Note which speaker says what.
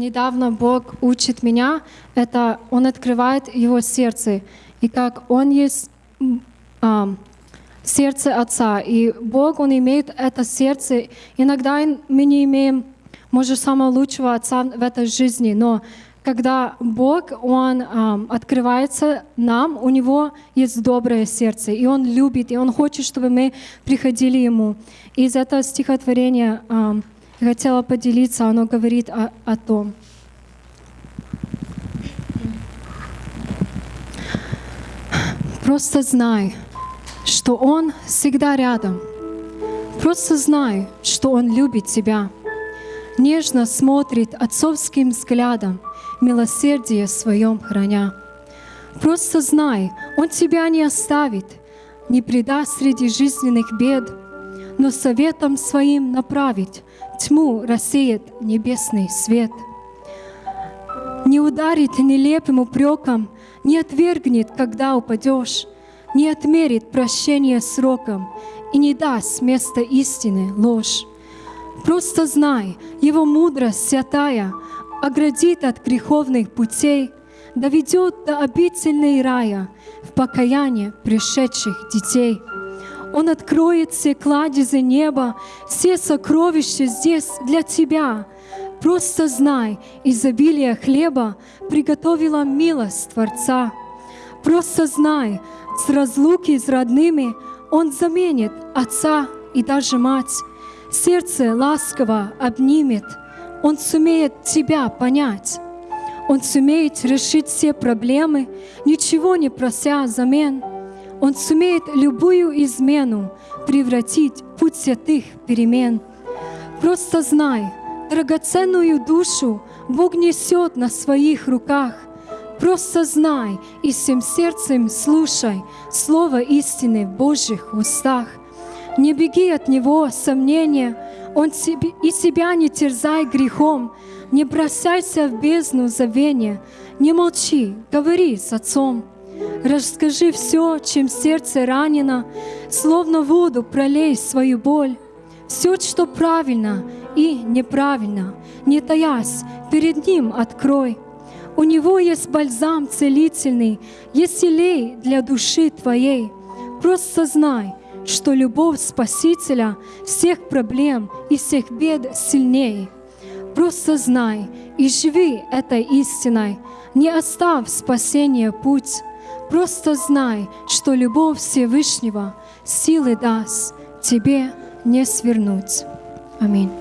Speaker 1: недавно Бог учит меня, это Он открывает его сердце, и как Он есть а, сердце Отца, и Бог, Он имеет это сердце. Иногда мы не имеем, может, самого лучшего Отца в этой жизни, но когда Бог, Он а, открывается нам, у Него есть доброе сердце, и Он любит, и Он хочет, чтобы мы приходили Ему. Из этого стихотворения а, я хотела поделиться, оно говорит о, о том. Просто знай, что Он всегда рядом. Просто знай, что Он любит тебя. Нежно смотрит отцовским взглядом, милосердие своем храня. Просто знай, Он тебя не оставит, не предаст среди жизненных бед, но советом своим направить тьму рассеет небесный свет. Не ударит нелепым упреком, не отвергнет, когда упадешь, не отмерит прощение сроком и не даст места истины ложь. Просто знай, Его мудрость святая оградит от греховных путей, доведет до обительной рая в покаяние пришедших детей. Он откроет все кладезы неба, все сокровища здесь для тебя. Просто знай, изобилие хлеба приготовила милость Творца. Просто знай, с разлуки с родными Он заменит отца и даже мать. Сердце ласково обнимет, Он сумеет тебя понять. Он сумеет решить все проблемы, ничего не прося взамен. Он сумеет любую измену превратить в путь святых перемен. Просто знай, драгоценную душу Бог несет на своих руках. Просто знай и всем сердцем слушай Слово истины в Божьих устах. Не беги от Него сомнения, Он себе, и себя не терзай грехом, не бросайся в бездну забвения, не молчи, говори с Отцом. Расскажи все, чем сердце ранено, словно воду пролей свою боль. Все, что правильно и неправильно, не таясь, перед Ним открой. У Него есть бальзам целительный, есть елей для души твоей. Просто знай, что любовь Спасителя всех проблем и всех бед сильнее. Просто знай и живи этой истиной, не оставь спасение путь. Просто знай, что любовь Всевышнего силы даст тебе не свернуть. Аминь.